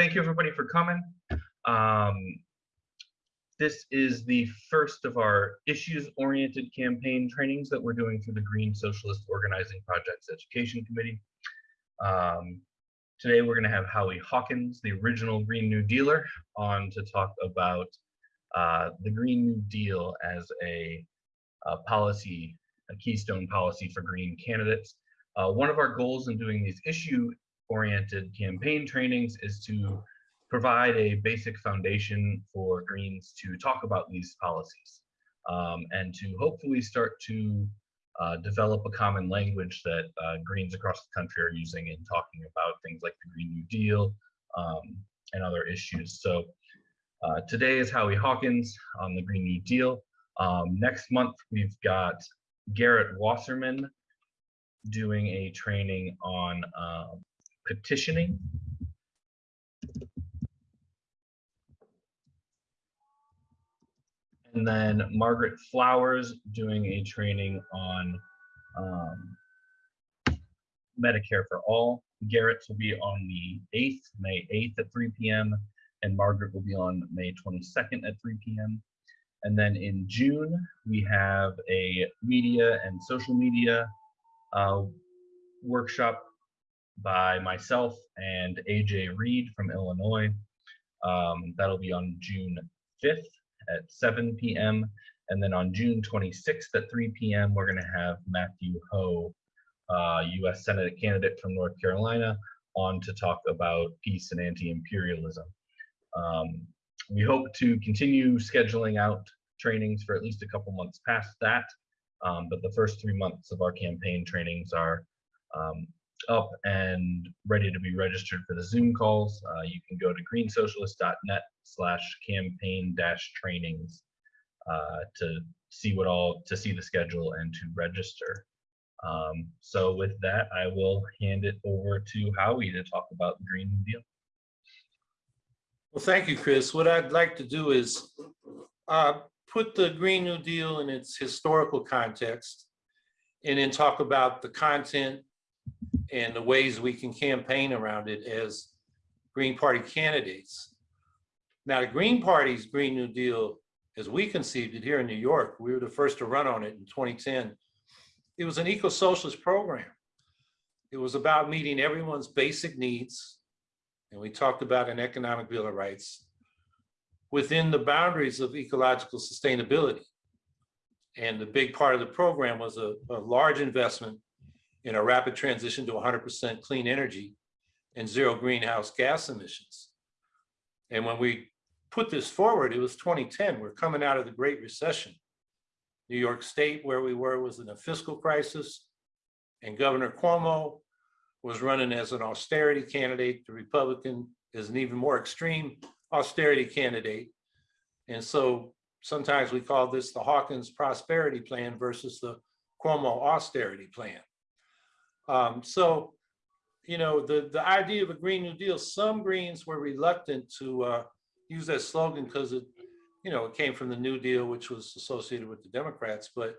thank you everybody for coming. Um, this is the first of our issues-oriented campaign trainings that we're doing through the Green Socialist Organizing Projects Education Committee. Um, today we're going to have Howie Hawkins, the original Green New Dealer, on to talk about uh, the Green New Deal as a, a, policy, a keystone policy for green candidates. Uh, one of our goals in doing these issue-oriented campaign trainings is to provide a basic foundation for Greens to talk about these policies um, and to hopefully start to uh, develop a common language that uh, Greens across the country are using in talking about things like the Green New Deal um, and other issues. So uh, today is Howie Hawkins on the Green New Deal. Um, next month, we've got Garrett Wasserman doing a training on um, petitioning and then Margaret Flowers doing a training on um, Medicare for All. Garrett's will be on the 8th, May 8th at 3 p.m., and Margaret will be on May 22nd at 3 p.m. And then in June, we have a media and social media uh, workshop by myself and AJ Reed from Illinois. Um, that'll be on June 5th at 7 p.m. And then on June 26th at 3 p.m., we're going to have Matthew Hoh, uh, U.S. Senate candidate from North Carolina, on to talk about peace and anti-imperialism. Um, we hope to continue scheduling out trainings for at least a couple months past that, um, but the first three months of our campaign trainings are um, up and ready to be registered for the Zoom calls. Uh, you can go to greensocialist.net slash campaign dash trainings uh, to see what all, to see the schedule and to register. Um, so with that, I will hand it over to Howie to talk about the Green New Deal. Well, thank you, Chris. What I'd like to do is uh, put the Green New Deal in its historical context and then talk about the content and the ways we can campaign around it as Green Party candidates. Now, the Green Party's Green New Deal, as we conceived it here in New York, we were the first to run on it in 2010. It was an eco-socialist program. It was about meeting everyone's basic needs. And we talked about an economic bill of rights within the boundaries of ecological sustainability. And the big part of the program was a, a large investment in a rapid transition to 100% clean energy and zero greenhouse gas emissions. And when we put this forward, it was 2010. We're coming out of the Great Recession. New York State, where we were, was in a fiscal crisis, and Governor Cuomo was running as an austerity candidate. The Republican is an even more extreme austerity candidate. And so sometimes we call this the Hawkins prosperity plan versus the Cuomo austerity plan. Um, so, you know, the, the idea of a Green New Deal, some Greens were reluctant to uh, use that slogan because it, you know, it came from the New Deal, which was associated with the Democrats. But,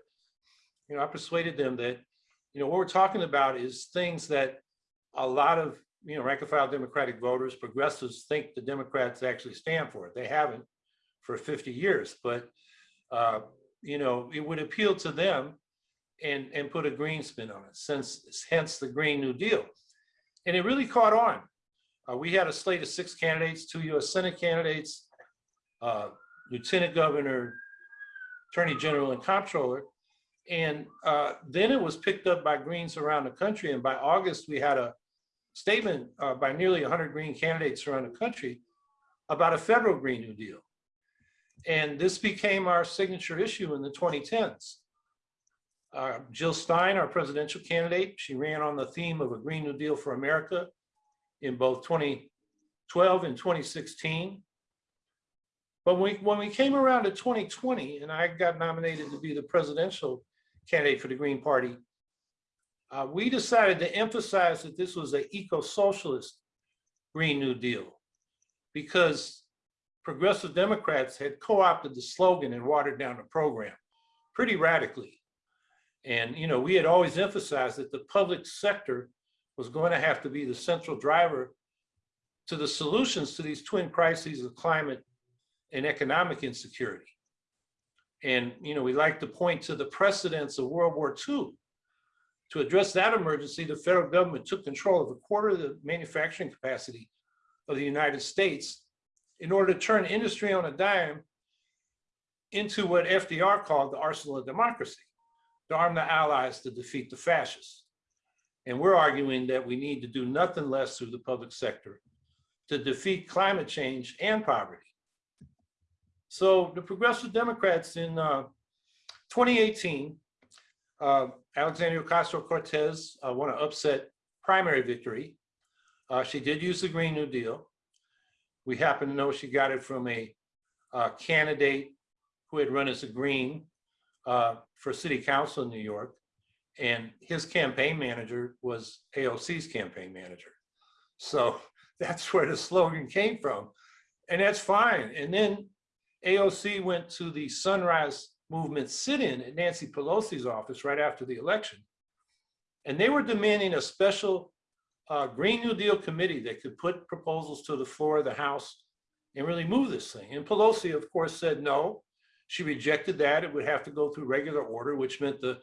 you know, I persuaded them that, you know, what we're talking about is things that a lot of, you know, rank and file Democratic voters, progressives think the Democrats actually stand for it. They haven't for 50 years, but, uh, you know, it would appeal to them and, and put a green spin on it, since hence the Green New Deal. And it really caught on. Uh, we had a slate of six candidates, two US Senate candidates, uh, Lieutenant Governor, Attorney General, and Comptroller. And uh, then it was picked up by Greens around the country. And by August, we had a statement uh, by nearly 100 Green candidates around the country about a federal Green New Deal. And this became our signature issue in the 2010s. Uh, Jill Stein, our presidential candidate, she ran on the theme of a Green New Deal for America in both 2012 and 2016. But when we, when we came around to 2020 and I got nominated to be the presidential candidate for the Green Party, uh, we decided to emphasize that this was an eco-socialist Green New Deal because progressive Democrats had co-opted the slogan and watered down the program pretty radically. And, you know, we had always emphasized that the public sector was going to have to be the central driver to the solutions to these twin crises of climate and economic insecurity. And, you know, we like to point to the precedents of World War II. To address that emergency, the federal government took control of a quarter of the manufacturing capacity of the United States in order to turn industry on a dime into what FDR called the arsenal of democracy, to arm the allies to defeat the fascists. And we're arguing that we need to do nothing less through the public sector to defeat climate change and poverty. So the Progressive Democrats in uh, 2018, uh, Alexandria Ocasio-Cortez uh, won an upset primary victory. Uh, she did use the Green New Deal. We happen to know she got it from a uh, candidate who had run as a Green uh, for City Council in New York. And his campaign manager was AOC's campaign manager. So that's where the slogan came from. And that's fine. And then AOC went to the Sunrise Movement sit-in at Nancy Pelosi's office right after the election. And they were demanding a special uh, Green New Deal committee that could put proposals to the floor of the House and really move this thing. And Pelosi, of course, said no. She rejected that. It would have to go through regular order, which meant the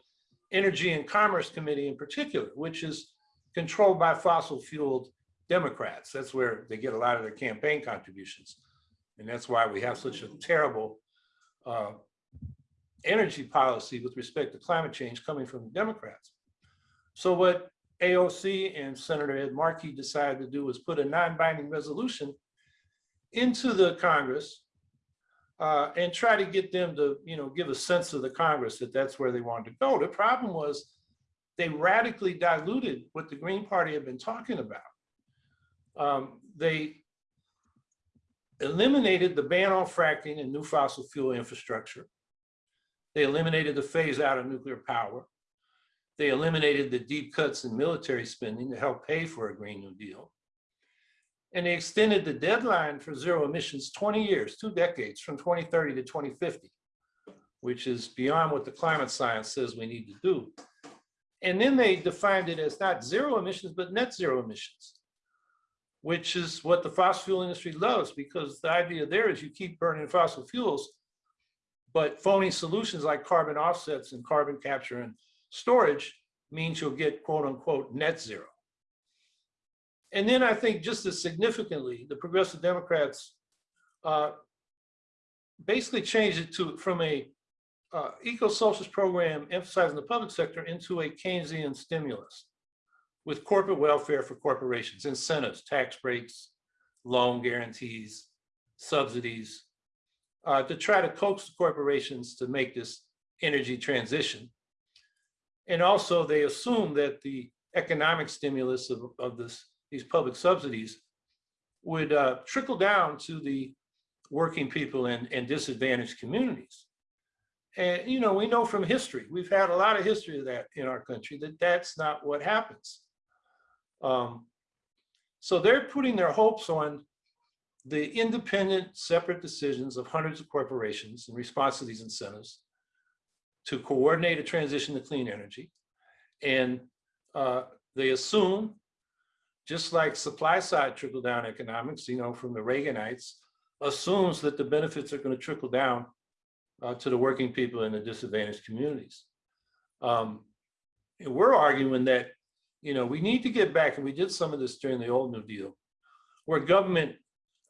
Energy and Commerce Committee in particular, which is controlled by fossil fueled Democrats. That's where they get a lot of their campaign contributions. And that's why we have such a terrible uh, energy policy with respect to climate change coming from Democrats. So what AOC and Senator Ed Markey decided to do was put a non-binding resolution into the Congress uh, and try to get them to, you know, give a sense of the Congress that that's where they wanted to go. The problem was they radically diluted what the Green Party had been talking about. Um, they eliminated the ban on fracking and new fossil fuel infrastructure. They eliminated the phase out of nuclear power. They eliminated the deep cuts in military spending to help pay for a Green New Deal. And they extended the deadline for zero emissions 20 years, two decades, from 2030 to 2050, which is beyond what the climate science says we need to do. And then they defined it as not zero emissions, but net zero emissions, which is what the fossil fuel industry loves because the idea there is you keep burning fossil fuels, but phony solutions like carbon offsets and carbon capture and storage means you'll get quote unquote net zero. And then I think just as significantly, the Progressive Democrats uh, basically changed it to from a uh, eco-socialist program emphasizing the public sector into a Keynesian stimulus with corporate welfare for corporations, incentives, tax breaks, loan guarantees, subsidies, uh, to try to coax the corporations to make this energy transition. And also they assume that the economic stimulus of, of this these public subsidies would uh, trickle down to the working people and, and disadvantaged communities. And, you know, we know from history, we've had a lot of history of that in our country, that that's not what happens. Um, so they're putting their hopes on the independent, separate decisions of hundreds of corporations in response to these incentives to coordinate a transition to clean energy. And uh, they assume just like supply side trickle down economics, you know, from the Reaganites, assumes that the benefits are going to trickle down uh, to the working people in the disadvantaged communities. Um, and we're arguing that, you know, we need to get back, and we did some of this during the old New Deal, where government,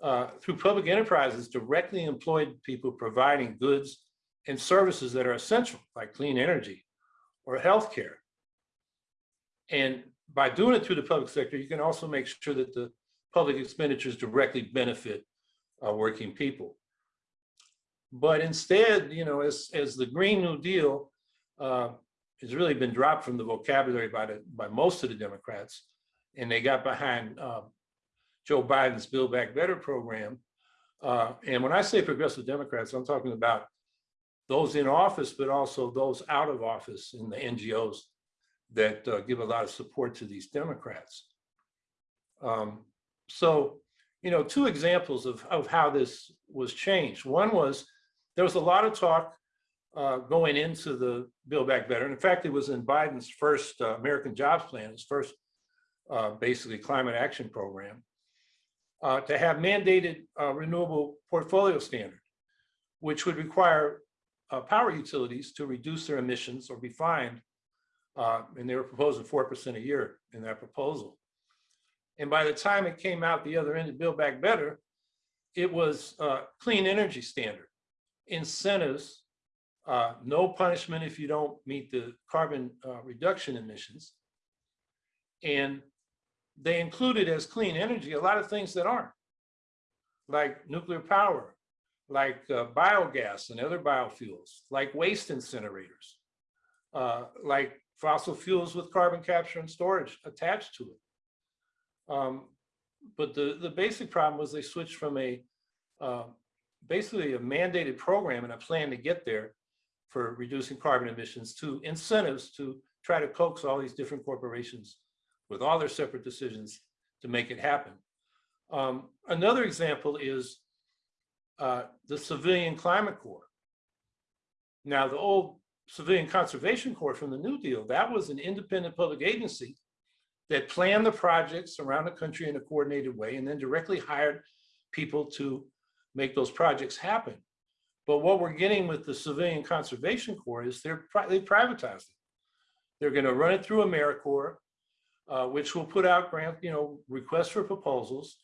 uh, through public enterprises, directly employed people providing goods and services that are essential, like clean energy or healthcare. And by doing it through the public sector, you can also make sure that the public expenditures directly benefit uh, working people. But instead, you know, as, as the Green New Deal uh, has really been dropped from the vocabulary by, the, by most of the Democrats, and they got behind uh, Joe Biden's Build Back Better program. Uh, and when I say progressive Democrats, I'm talking about those in office, but also those out of office in the NGOs that uh, give a lot of support to these Democrats. Um, so, you know, two examples of, of how this was changed. One was there was a lot of talk uh, going into the Build Back Better. And in fact, it was in Biden's first uh, American Jobs Plan, his first uh, basically climate action program, uh, to have mandated uh, renewable portfolio standard, which would require power utilities to reduce their emissions or be fined. Uh, And they were proposing four percent a year in that proposal. And by the time it came out the other end of Build Back Better, it was uh, clean energy standard, incentives, uh, no punishment if you don't meet the carbon uh, reduction emissions. And they included as clean energy a lot of things that aren't, like nuclear power, like uh, biogas and other biofuels, like waste incinerators, uh, like fossil fuels with carbon capture and storage attached to it. Um, but the, the basic problem was they switched from a uh, basically a mandated program and a plan to get there for reducing carbon emissions to incentives to try to coax all these different corporations with all their separate decisions to make it happen. Um, another example is uh, the Civilian Climate Corps. Now, the old Civilian Conservation Corps from the New Deal, that was an independent public agency that planned the projects around the country in a coordinated way and then directly hired people to make those projects happen. But what we're getting with the Civilian Conservation Corps is they're they privatized. They're going to run it through AmeriCorps, uh, which will put out grant, you know, requests for proposals,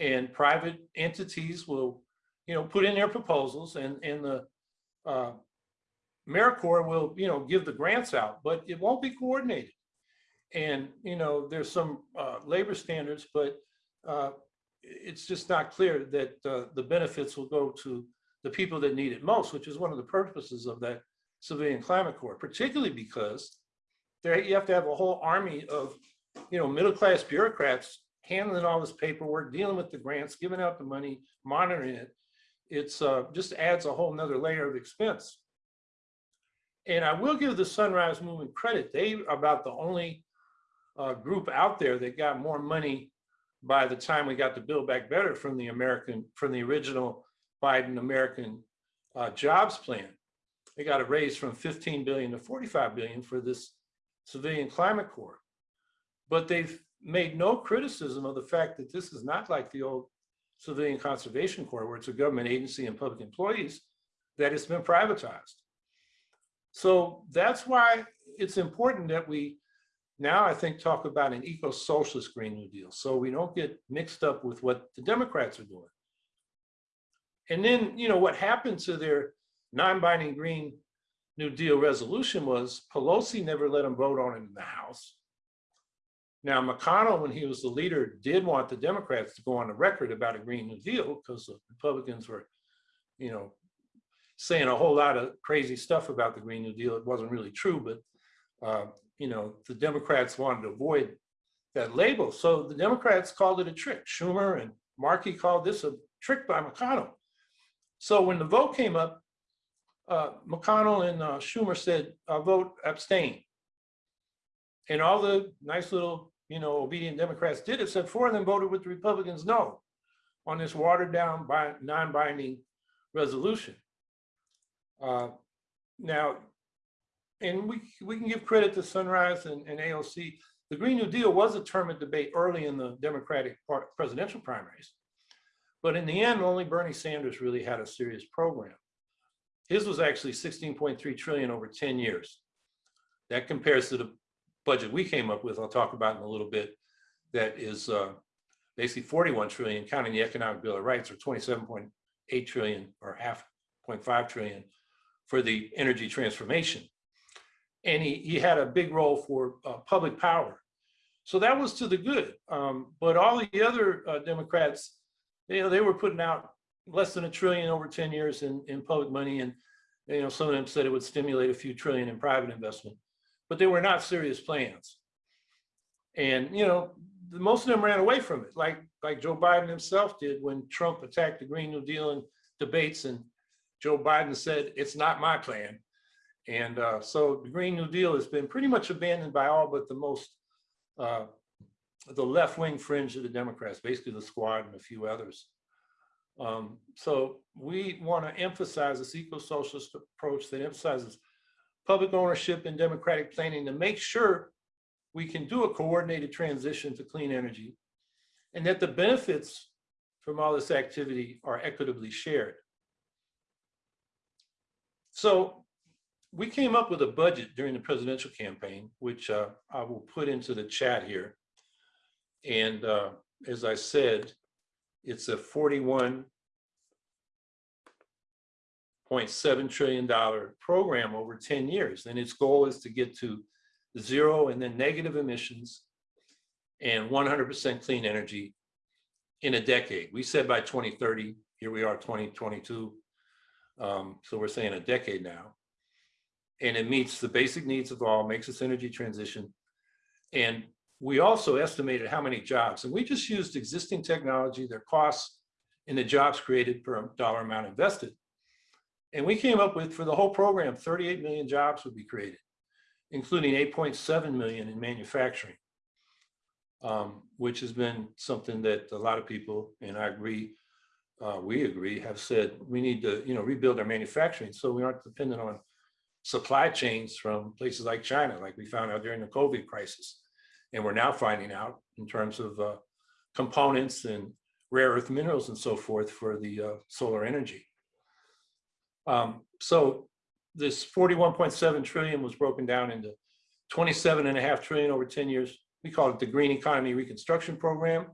and private entities will, you know, put in their proposals, and and the uh, AmeriCorps will, you know, give the grants out, but it won't be coordinated. And you know, there's some uh, labor standards, but uh, it's just not clear that uh, the benefits will go to the people that need it most, which is one of the purposes of that Civilian Climate Corps, particularly because there you have to have a whole army of, you know, middle-class bureaucrats handling all this paperwork, dealing with the grants, giving out the money, monitoring it. It's uh, just adds a whole nother layer of expense. And I will give the Sunrise Movement credit. They are about the only uh, group out there that got more money by the time we got to Build Back Better from the American, from the original Biden American uh, Jobs Plan. They got a raise from 15 billion to 45 billion for this Civilian Climate Corps. But they've made no criticism of the fact that this is not like the old Civilian Conservation Corps, where it's a government agency and public employees, that it's been privatized. So that's why it's important that we now, I think, talk about an eco-socialist Green New Deal, so we don't get mixed up with what the Democrats are doing. And then, you know, what happened to their non-binding Green New Deal resolution was Pelosi never let them vote on it in the House. Now, McConnell, when he was the leader, did want the Democrats to go on the record about a Green New Deal because the Republicans were, you know, saying a whole lot of crazy stuff about the Green New Deal. It wasn't really true, but, uh, you know, the Democrats wanted to avoid that label. So the Democrats called it a trick. Schumer and Markey called this a trick by McConnell. So when the vote came up, uh, McConnell and uh, Schumer said, uh, vote abstain. And all the nice little, you know, obedient Democrats did, it, except four of them voted with the Republicans no on this watered down by non-binding resolution. Uh, now, and we, we can give credit to Sunrise and, and AOC. The Green New Deal was a term of debate early in the Democratic presidential primaries. But in the end, only Bernie Sanders really had a serious program. His was actually 16.3 trillion over 10 years. That compares to the budget we came up with, I'll talk about in a little bit, that is uh, basically 41 trillion, counting the Economic Bill of Rights, or 27.8 trillion, or half 0.5 trillion for the energy transformation. And he, he had a big role for uh, public power. So that was to the good. Um, but all the other uh, Democrats, you know, they were putting out less than a trillion over 10 years in, in public money. And, you know, some of them said it would stimulate a few trillion in private investment, but they were not serious plans. And, you know, the, most of them ran away from it, like, like Joe Biden himself did when Trump attacked the Green New Deal in debates and Joe Biden said, it's not my plan. And uh, so the Green New Deal has been pretty much abandoned by all but the most, uh, the left-wing fringe of the Democrats, basically the squad and a few others. Um, so we want to emphasize this eco-socialist approach that emphasizes public ownership and democratic planning to make sure we can do a coordinated transition to clean energy and that the benefits from all this activity are equitably shared. So we came up with a budget during the presidential campaign, which uh, I will put into the chat here. And uh, as I said, it's a forty-one point seven trillion dollar program over ten years. And its goal is to get to zero and then negative emissions and one hundred percent clean energy in a decade. We said by twenty thirty, here we are, twenty twenty-two. Um, so we're saying a decade now. And it meets the basic needs of all, makes this energy transition. And we also estimated how many jobs, and we just used existing technology, their costs, and the jobs created per dollar amount invested. And we came up with, for the whole program, 38 million jobs would be created, including 8.7 million in manufacturing, um, which has been something that a lot of people, and I agree, uh, we agree, have said we need to, you know, rebuild our manufacturing so we aren't dependent on supply chains from places like China, like we found out during the COVID crisis. And we're now finding out in terms of uh, components and rare earth minerals and so forth for the uh, solar energy. Um, so this 41.7 trillion was broken down into 27 and a half trillion over 10 years. We call it the Green Economy Reconstruction Program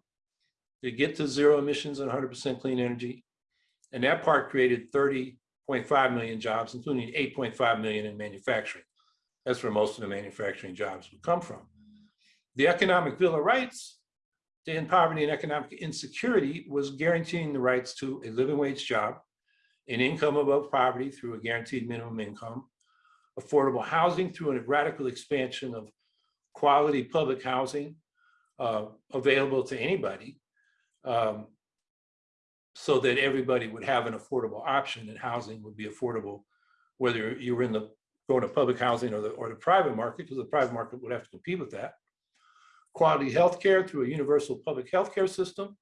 to get to zero emissions and 100% clean energy. And that part created 30.5 million jobs, including 8.5 million in manufacturing. That's where most of the manufacturing jobs would come from. The Economic Bill of Rights to end poverty and economic insecurity was guaranteeing the rights to a living wage job, an income above poverty through a guaranteed minimum income, affordable housing through a radical expansion of quality public housing uh, available to anybody, um, so that everybody would have an affordable option and housing would be affordable, whether you were in the going to public housing or the or the private market, because the private market would have to compete with that. Quality healthcare through a universal public healthcare system.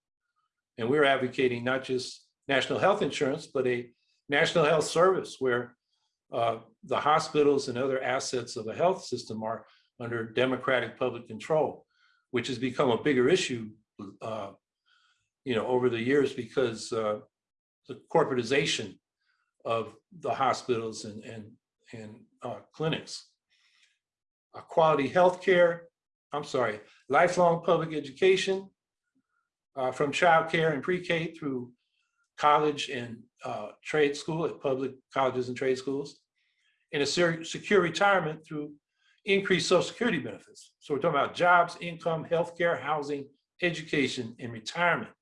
And we're advocating not just national health insurance, but a national health service where uh, the hospitals and other assets of the health system are under democratic public control, which has become a bigger issue uh, you know, over the years because uh, the corporatization of the hospitals and, and, and uh, clinics. Quality healthcare, I'm sorry, lifelong public education uh, from childcare and pre-K through college and uh, trade school at public colleges and trade schools, and a secure retirement through increased social security benefits. So we're talking about jobs, income, healthcare, housing, education, and retirement.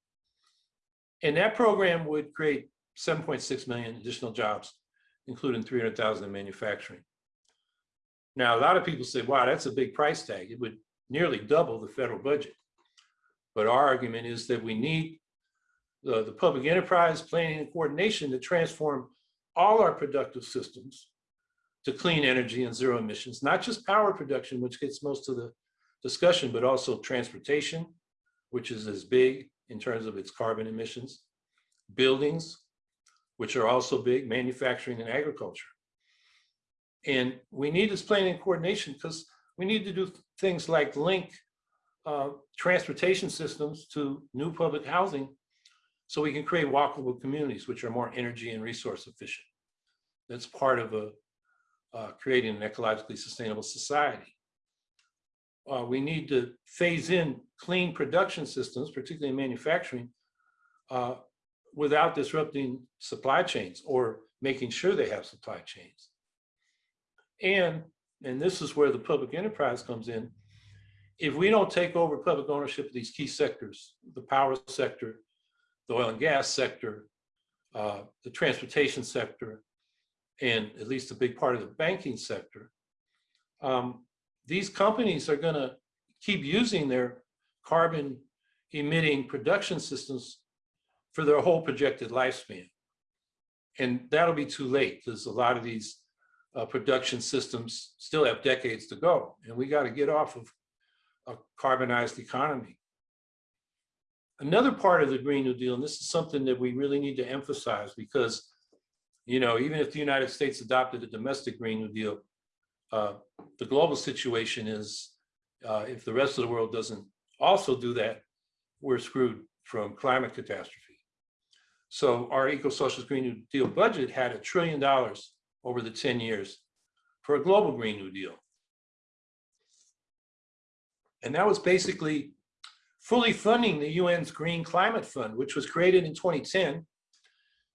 And that program would create 7.6 million additional jobs, including 300,000 in manufacturing. Now, a lot of people say, wow, that's a big price tag. It would nearly double the federal budget. But our argument is that we need the, the public enterprise planning and coordination to transform all our productive systems to clean energy and zero emissions, not just power production, which gets most of the discussion, but also transportation, which is as big in terms of its carbon emissions, buildings, which are also big, manufacturing and agriculture. And we need this planning and coordination because we need to do things like link uh, transportation systems to new public housing so we can create walkable communities which are more energy and resource efficient. That's part of a, uh, creating an ecologically sustainable society uh, we need to phase in clean production systems, particularly in manufacturing, uh, without disrupting supply chains or making sure they have supply chains. And, and this is where the public enterprise comes in, if we don't take over public ownership of these key sectors, the power sector, the oil and gas sector, uh, the transportation sector, and at least a big part of the banking sector, um, these companies are going to keep using their carbon emitting production systems for their whole projected lifespan. And that'll be too late because a lot of these uh, production systems still have decades to go. And we got to get off of a carbonized economy. Another part of the Green New Deal, and this is something that we really need to emphasize because, you know, even if the United States adopted a domestic Green New Deal, uh, the global situation is uh, if the rest of the world doesn't also do that, we're screwed from climate catastrophe. So our Eco-Socialist Green New Deal budget had a trillion dollars over the 10 years for a global Green New Deal. And that was basically fully funding the UN's Green Climate Fund, which was created in 2010.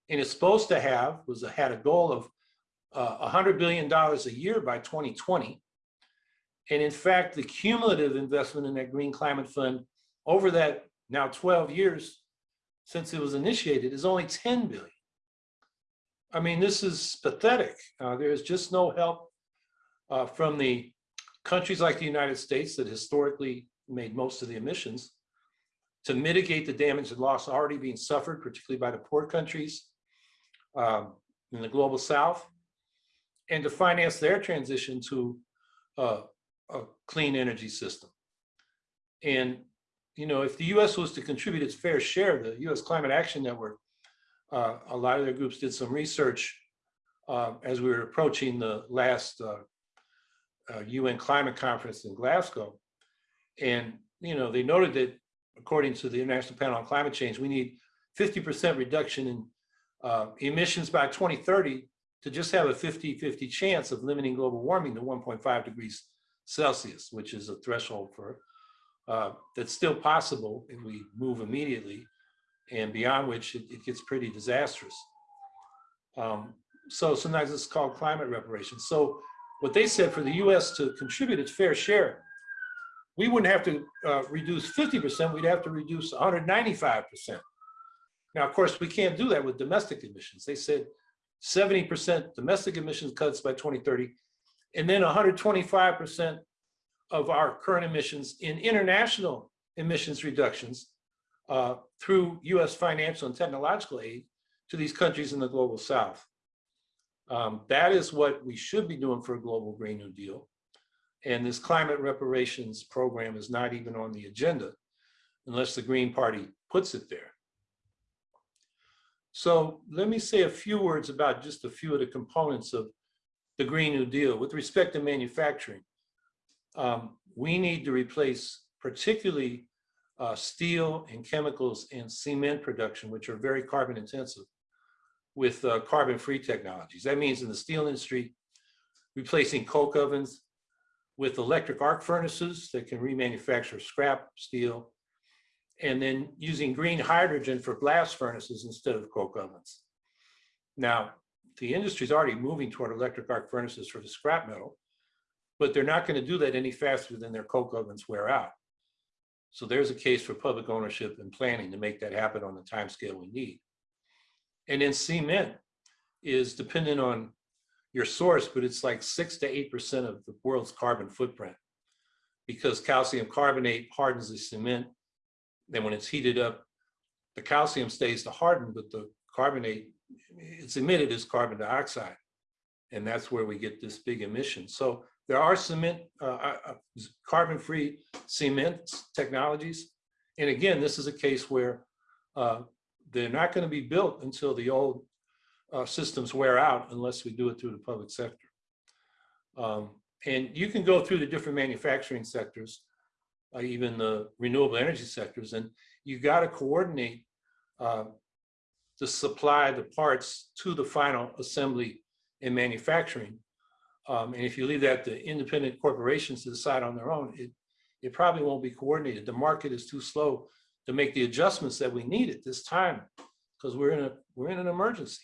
And it's supposed to have, was, had a goal of uh, $100 billion a year by 2020. And in fact, the cumulative investment in that Green Climate Fund over that now 12 years since it was initiated is only 10 billion. I mean, this is pathetic. Uh, there is just no help uh, from the countries like the United States that historically made most of the emissions to mitigate the damage and loss already being suffered, particularly by the poor countries um, in the global south, and to finance their transition to uh, a clean energy system. And, you know, if the US was to contribute its fair share, the US Climate Action Network, uh, a lot of their groups did some research uh, as we were approaching the last uh, UN climate conference in Glasgow. And, you know, they noted that according to the International Panel on Climate Change, we need 50% reduction in uh, emissions by 2030 to just have a 50-50 chance of limiting global warming to 1.5 degrees Celsius, which is a threshold for uh, that's still possible if we move immediately and beyond which it, it gets pretty disastrous. Um, so sometimes it's called climate reparations. So what they said for the US to contribute its fair share, we wouldn't have to uh, reduce 50%, we'd have to reduce 195%. Now, of course, we can't do that with domestic emissions. They said 70% domestic emissions cuts by 2030, and then 125% of our current emissions in international emissions reductions uh, through US financial and technological aid to these countries in the global south. Um, that is what we should be doing for a global Green New Deal. And this climate reparations program is not even on the agenda unless the Green Party puts it there. So let me say a few words about just a few of the components of the Green New Deal. With respect to manufacturing, um, we need to replace particularly uh, steel and chemicals and cement production, which are very carbon intensive, with uh, carbon-free technologies. That means in the steel industry, replacing coke ovens with electric arc furnaces that can remanufacture scrap steel, and then using green hydrogen for blast furnaces instead of coke ovens. Now, the industry is already moving toward electric arc furnaces for the scrap metal, but they're not going to do that any faster than their coke ovens wear out. So there's a case for public ownership and planning to make that happen on the time scale we need. And then cement is dependent on your source, but it's like six to 8% of the world's carbon footprint because calcium carbonate hardens the cement. Then when it's heated up, the calcium stays to harden, but the carbonate, it's emitted as carbon dioxide. And that's where we get this big emission. So there are cement, uh, uh, uh carbon-free cement technologies. And again, this is a case where uh, they're not going to be built until the old uh, systems wear out unless we do it through the public sector. Um, and you can go through the different manufacturing sectors, uh, even the renewable energy sectors, and you got to coordinate uh, the supply, the parts to the final assembly and manufacturing. Um, and if you leave that to independent corporations to decide on their own, it, it probably won't be coordinated. The market is too slow to make the adjustments that we need at this time because we're in a we're in an emergency.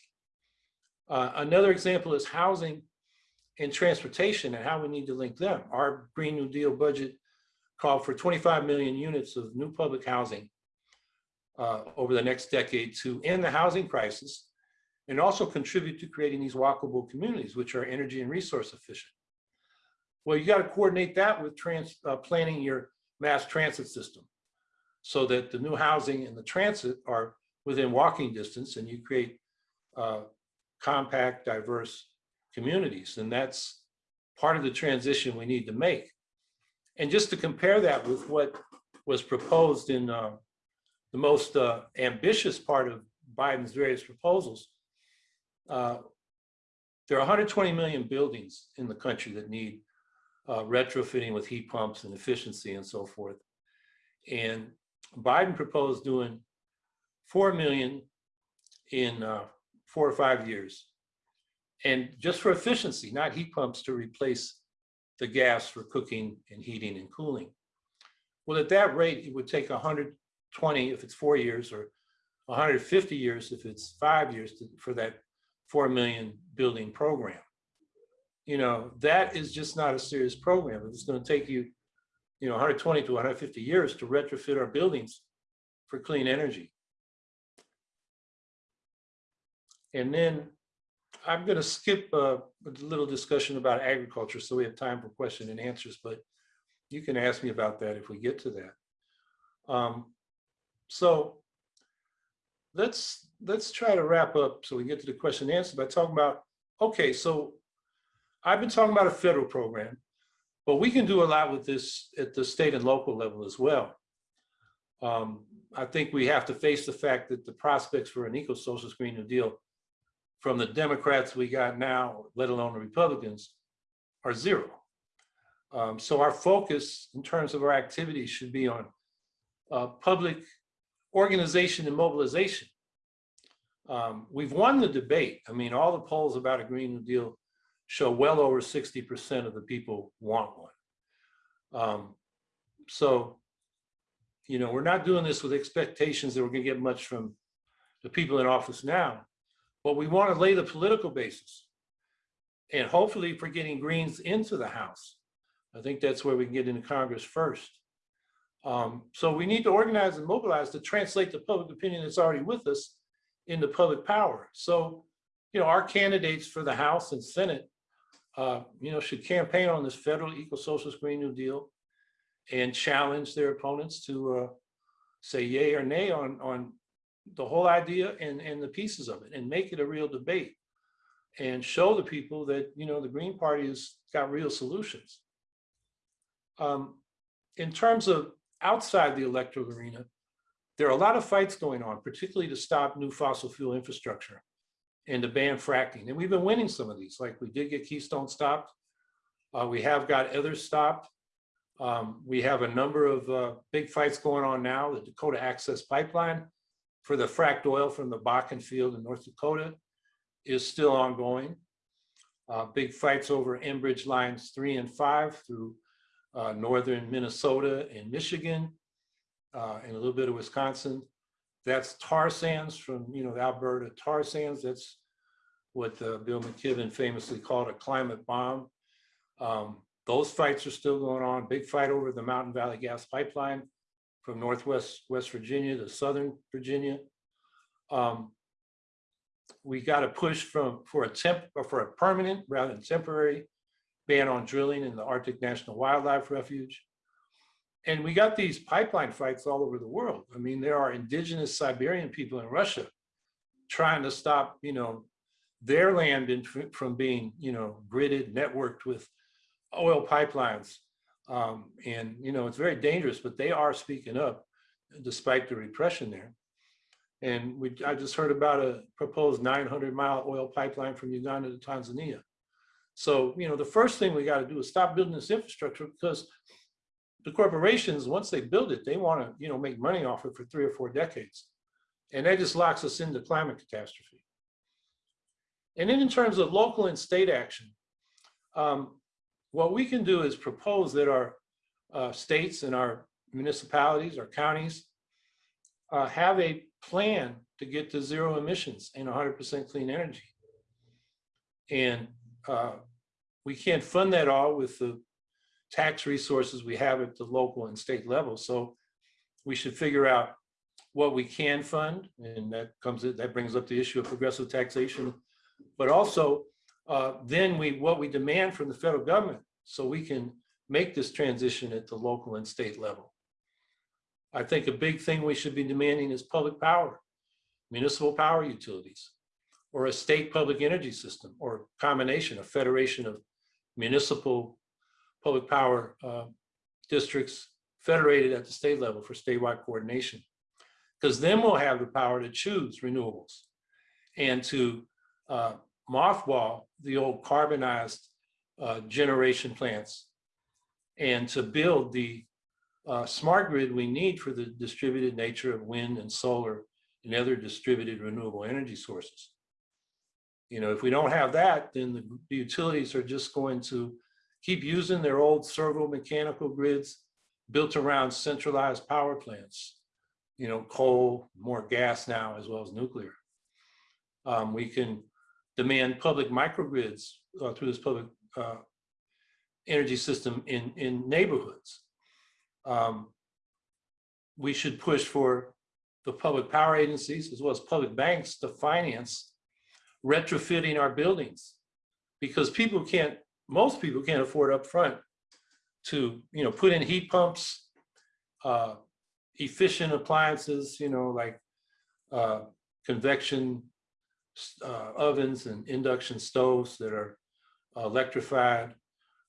Uh, another example is housing and transportation and how we need to link them. Our Green New Deal budget called for 25 million units of new public housing uh, over the next decade to end the housing crisis and also contribute to creating these walkable communities, which are energy and resource efficient. Well, you got to coordinate that with trans, uh, planning your mass transit system so that the new housing and the transit are within walking distance and you create uh, compact, diverse communities. And that's part of the transition we need to make. And just to compare that with what was proposed in uh, the most uh, ambitious part of Biden's various proposals, uh, there are 120 million buildings in the country that need uh, retrofitting with heat pumps and efficiency and so forth. And Biden proposed doing 4 million in uh, four or five years. And just for efficiency, not heat pumps to replace the gas for cooking and heating and cooling. Well, at that rate, it would take 120 if it's four years or 150 years if it's five years to- for that 4 million building program. You know, that is just not a serious program. It's going to take you, you know, 120 to 150 years to retrofit our buildings for clean energy. And then I'm going to skip uh, a little discussion about agriculture, so we have time for question and answers, but you can ask me about that if we get to that. Um, So let's, let's try to wrap up so we get to the question and answer by talking about, okay, so I've been talking about a federal program, but we can do a lot with this at the state and local level as well. Um, I think we have to face the fact that the prospects for an eco-social Green New Deal from the Democrats we got now, let alone the Republicans, are zero. Um, so our focus in terms of our activities should be on uh, public organization and mobilization. Um, we've won the debate. I mean, all the polls about a Green New Deal show well over 60% of the people want one. Um, so, you know, we're not doing this with expectations that we're gonna get much from the people in office now, but we want to lay the political basis. And hopefully for getting Greens into the House. I think that's where we can get into Congress first. Um, so we need to organize and mobilize to translate the public opinion that's already with us into public power. So, you know, our candidates for the House and Senate, uh, you know, should campaign on this federal eco-socialist Green New Deal and challenge their opponents to uh, say yay or nay on, on the whole idea and, and the pieces of it and make it a real debate and show the people that, you know, the Green Party has got real solutions. Um, in terms of outside the electoral arena, there are a lot of fights going on, particularly to stop new fossil fuel infrastructure and to ban fracking. And we've been winning some of these, like we did get Keystone stopped. Uh, we have got others stopped. Um, we have a number of uh, big fights going on now, the Dakota Access Pipeline for the fracked oil from the Bakken field in North Dakota is still ongoing. Uh, big fights over Enbridge lines three and five through uh, northern Minnesota and Michigan uh, and a little bit of Wisconsin. That's tar sands from, you know, the Alberta tar sands. That's what uh, Bill McKibben famously called a climate bomb. Um, those fights are still going on. Big fight over the Mountain Valley Gas Pipeline from Northwest West Virginia to Southern Virginia. Um, we got to push from for a temp or for a permanent rather than temporary ban on drilling in the Arctic National Wildlife Refuge. And we got these pipeline fights all over the world. I mean, there are indigenous Siberian people in Russia trying to stop, you know, their land in, from being, you know, gridded, networked with oil pipelines. Um, and, you know, it's very dangerous, but they are speaking up despite the repression there. And we, I just heard about a proposed 900 mile oil pipeline from Uganda to Tanzania. So, you know, the first thing we got to do is stop building this infrastructure because the corporations, once they build it, they want to, you know, make money off it for three or four decades. And that just locks us into climate catastrophe. And then in terms of local and state action, um, what we can do is propose that our uh, states and our municipalities, our counties, uh, have a plan to get to zero emissions and 100% clean energy. And uh, we can't fund that all with the tax resources we have at the local and state level. So we should figure out what we can fund, and that comes that brings up the issue of progressive taxation, but also uh, then we what we demand from the federal government so we can make this transition at the local and state level. I think a big thing we should be demanding is public power, municipal power utilities, or a state public energy system, or a combination, a federation of municipal public power uh, districts federated at the state level for statewide coordination. Because then we'll have the power to choose renewables and to uh, mothball the old carbonized uh, generation plants and to build the uh, smart grid we need for the distributed nature of wind and solar and other distributed renewable energy sources. You know, if we don't have that, then the the utilities are just going to keep using their old servo mechanical grids built around centralized power plants. You know, coal, more gas now, as well as nuclear. Um, we can demand public microgrids uh, through this public uh, energy system in, in neighborhoods. Um, we should push for the public power agencies as well as public banks to finance retrofitting our buildings. Because people can't, most people can't afford upfront to, you know, put in heat pumps, uh, efficient appliances, you know, like uh, convection uh, ovens and induction stoves that are electrified,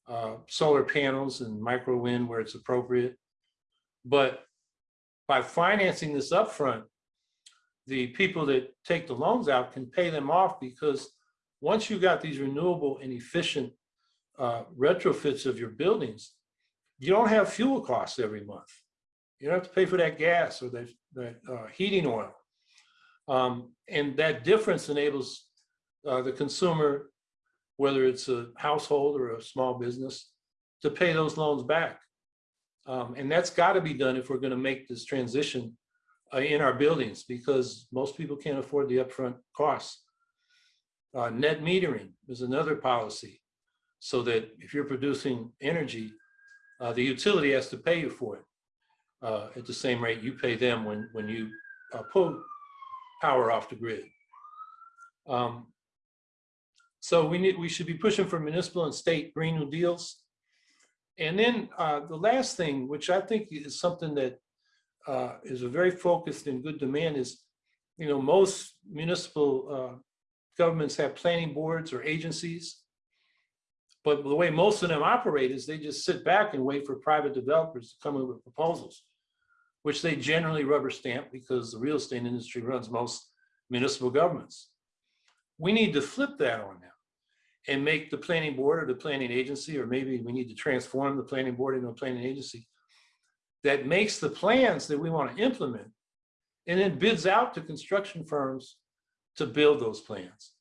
uh, solar panels and micro wind where it's appropriate. But by financing this upfront, the people that take the loans out can pay them off because once you've got these renewable and efficient uh, retrofits of your buildings, you don't have fuel costs every month. You don't have to pay for that gas or that, that uh, heating oil. Um, and that difference enables uh, the consumer, whether it's a household or a small business, to pay those loans back. Um, and that's got to be done if we're going to make this transition uh, in our buildings because most people can't afford the upfront costs. Uh, net metering is another policy so that if you're producing energy, uh, the utility has to pay you for it uh, at the same rate you pay them when, when you uh, pull power off the grid. Um, so we need, we should be pushing for municipal and state Green New Deals. And then uh, the last thing, which I think is something that uh, is a very focused and good demand is, you know, most municipal uh, governments have planning boards or agencies. But the way most of them operate is they just sit back and wait for private developers to come in with proposals, which they generally rubber stamp because the real estate industry runs most municipal governments. We need to flip that on now and make the planning board or the planning agency, or maybe we need to transform the planning board into a planning agency that makes the plans that we want to implement and then bids out to construction firms to build those plans.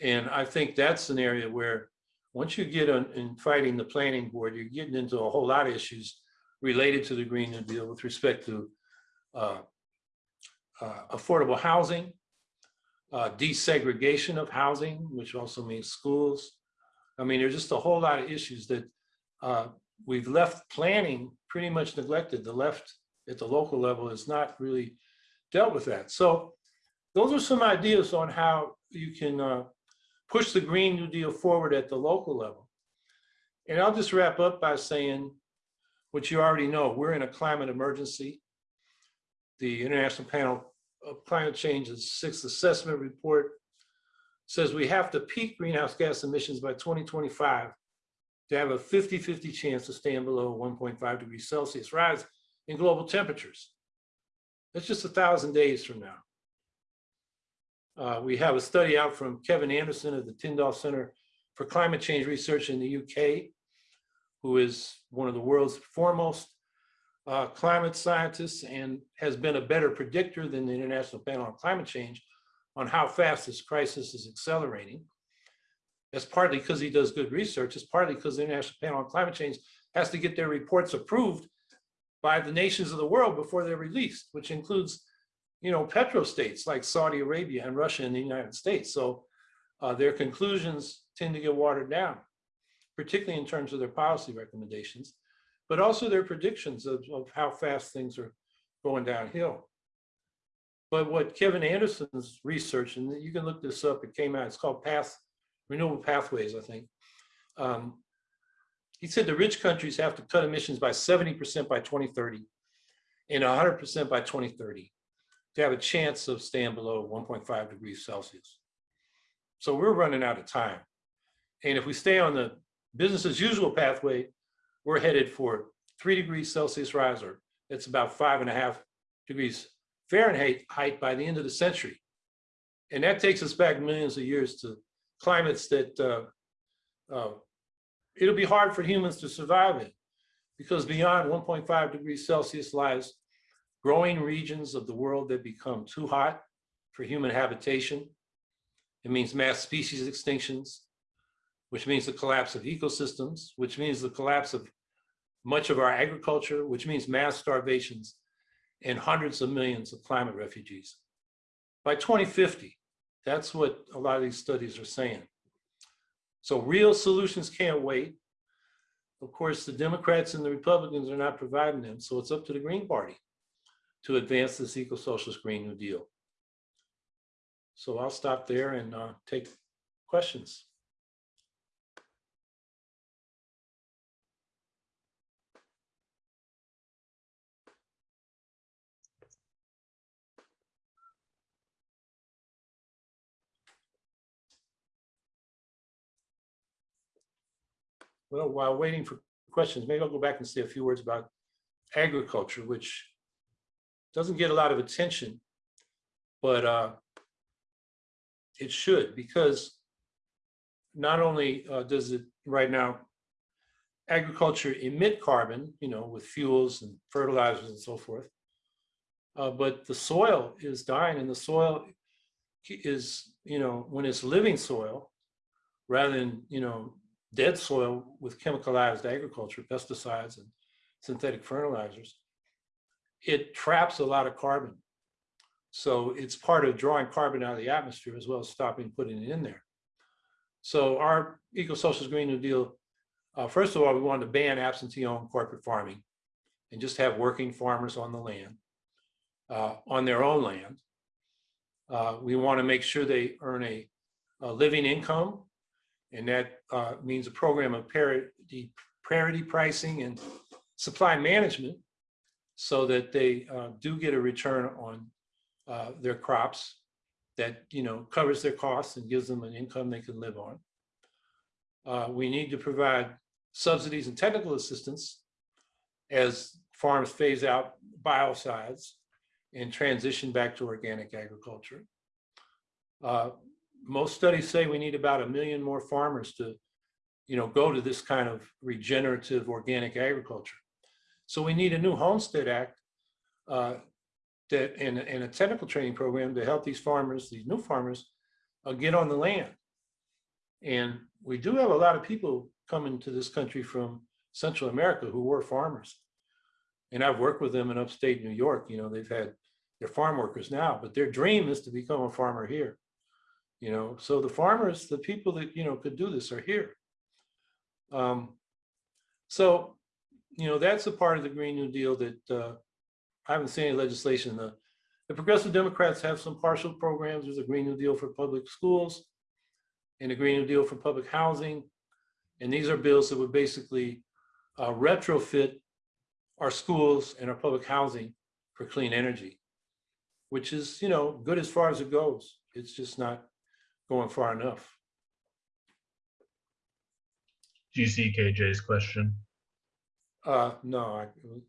And I think that's an area where once you get on in fighting the planning board, you're getting into a whole lot of issues related to the Green New Deal with respect to uh, uh, affordable housing, uh, desegregation of housing, which also means schools. I mean, there's just a whole lot of issues that uh, we've left planning pretty much neglected. The left at the local level has not really dealt with that. So those are some ideas on how you can uh, push the Green New Deal forward at the local level. And I'll just wrap up by saying what you already know, we're in a climate emergency. The International Panel of Climate Change's sixth assessment report says we have to peak greenhouse gas emissions by 2025 to have a 50-50 chance of staying below 1.5 degrees Celsius rise in global temperatures. That's just a thousand days from now. Uh, we have a study out from Kevin Anderson of the Tyndall Center for Climate Change Research in the UK, who is one of the world's foremost uh, climate scientists and has been a better predictor than the International Panel on Climate Change on how fast this crisis is accelerating. That's partly because he does good research. It's partly because the International Panel on Climate Change has to get their reports approved by the nations of the world before they're released, which includes, you know, petrostates like Saudi Arabia and Russia and the United States. So uh, their conclusions tend to get watered down, particularly in terms of their policy recommendations, but also their predictions of, of how fast things are going downhill. But what Kevin Anderson's research, and you can look this up, it came out, it's called Path renewable pathways, I think. Um, he said the rich countries have to cut emissions by 70% by 2030 and 100% by 2030 to have a chance of staying below 1.5 degrees Celsius. So we're running out of time. And if we stay on the business as usual pathway, we're headed for three degrees Celsius rise, or it's about five and a half degrees Fahrenheit height by the end of the century. And that takes us back millions of years to climates that uh, uh, it'll be hard for humans to survive in because beyond 1.5 degrees Celsius lies growing regions of the world that become too hot for human habitation. It means mass species extinctions, which means the collapse of ecosystems, which means the collapse of much of our agriculture, which means mass starvations and hundreds of millions of climate refugees. By 2050, that's what a lot of these studies are saying. So real solutions can't wait. Of course, the Democrats and the Republicans are not providing them, so it's up to the Green Party to advance this eco-socialist Green New Deal. So I'll stop there and uh, take questions. Well, while waiting for questions, maybe I'll go back and say a few words about agriculture, which doesn't get a lot of attention, but uh, it should because not only uh, does it right now, agriculture emit carbon, you know, with fuels and fertilizers and so forth, uh, but the soil is dying and the soil is, you know, when it's living soil, rather than, you know, dead soil with chemicalized agriculture, pesticides and synthetic fertilizers, it traps a lot of carbon. So it's part of drawing carbon out of the atmosphere as well as stopping putting it in there. So our eco-socialist Green New Deal, uh, first of all, we wanted to ban absentee-owned corporate farming and just have working farmers on the land, uh, on their own land. Uh, we want to make sure they earn a, a living income and that uh, means a program of parity, parity pricing and supply management so that they uh, do get a return on uh, their crops that, you know, covers their costs and gives them an income they can live on. Uh, we need to provide subsidies and technical assistance as farms phase out biocides and transition back to organic agriculture. Most studies say we need about a million more farmers to, you know, go to this kind of regenerative organic agriculture. So we need a new Homestead Act uh, that and, and a technical training program to help these farmers, these new farmers, uh, get on the land. And we do have a lot of people coming to this country from Central America who were farmers. And I've worked with them in upstate New York. You know, they've had, they're farm workers now, but their dream is to become a farmer here. You know, so the farmers, the people that, you know, could do this are here. Um, so, you know, that's a part of the Green New Deal that uh, I haven't seen any legislation. The, the Progressive Democrats have some partial programs. There's a Green New Deal for public schools and a Green New Deal for public housing. And these are bills that would basically uh, retrofit our schools and our public housing for clean energy, which is, you know, good as far as it goes. It's just not going far enough. Do you see KJ's question? Uh, no, I,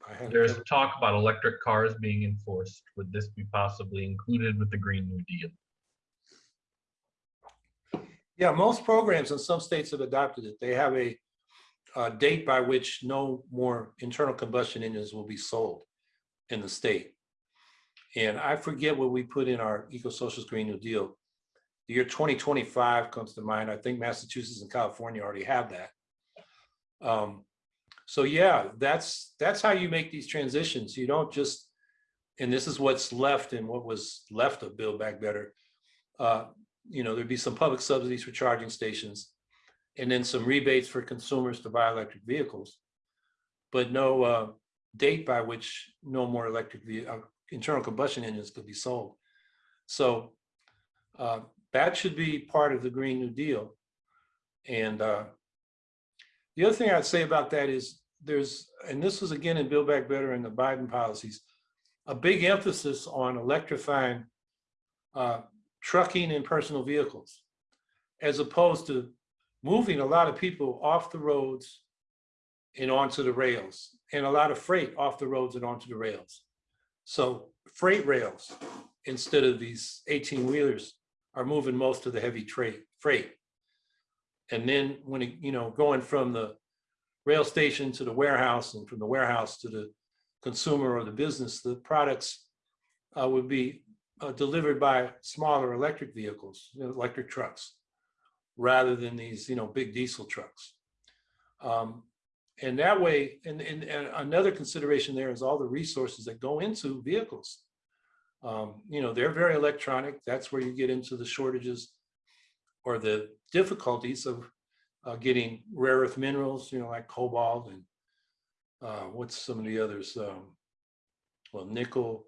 I haven't. There's talk about electric cars being enforced. Would this be possibly included with the Green New Deal? Yeah, most programs in some states have adopted it. They have a, a date by which no more internal combustion engines will be sold in the state. And I forget what we put in our eco-socialist Green New Deal. The year 2025 comes to mind. I think Massachusetts and California already have that. Um, so yeah, that's that's how you make these transitions. You don't just, and this is what's left and what was left of Build Back Better. Uh, you know, there'd be some public subsidies for charging stations and then some rebates for consumers to buy electric vehicles, but no uh, date by which no more electric uh, internal combustion engines could be sold. So uh, that should be part of the Green New Deal. And uh, the other thing I'd say about that is there's, and this was again in Build Back Better and the Biden policies, a big emphasis on electrifying uh, trucking and personal vehicles, as opposed to moving a lot of people off the roads and onto the rails, and a lot of freight off the roads and onto the rails. So freight rails instead of these 18 wheelers are moving most of the heavy freight. And then when it, you know, going from the rail station to the warehouse and from the warehouse to the consumer or the business, the products uh, would be uh, delivered by smaller electric vehicles, you know, electric trucks, rather than these, you know, big diesel trucks. Um, and that way, and, and, and another consideration there is all the resources that go into vehicles. Um, you know, they're very electronic. That's where you get into the shortages or the difficulties of uh, getting rare earth minerals, you know, like cobalt and uh, what's some of the others? Um, well, nickel,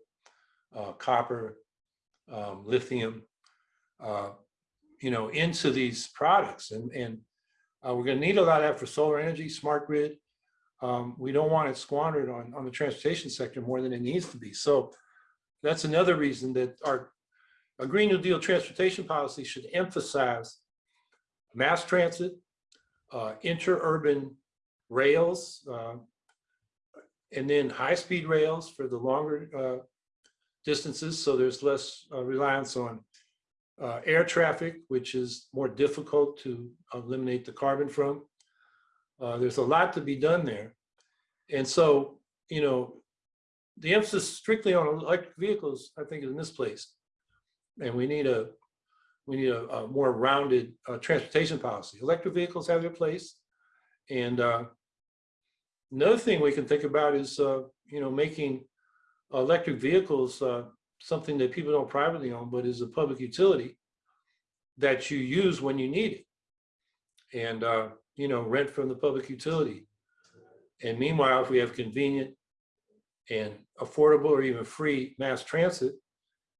uh, copper, um, lithium, uh, you know, into these products. And, and uh, we're going to need a lot of that for solar energy, smart grid. Um, we don't want it squandered on, on the transportation sector more than it needs to be. So that's another reason that our, our Green New Deal transportation policy should emphasize mass transit, uh, interurban rails, uh, and then high-speed rails for the longer uh, distances, so there's less uh, reliance on uh, air traffic, which is more difficult to eliminate the carbon from. Uh, there's a lot to be done there. And so, you know, the emphasis strictly on electric vehicles, I think is misplaced. And we need a, we need a, a more rounded uh, transportation policy. Electric vehicles have their place. And uh, another thing we can think about is, uh, you know, making electric vehicles uh, something that people don't privately own, but is a public utility that you use when you need it. And, uh, you know, rent from the public utility. And meanwhile, if we have convenient and affordable or even free mass transit,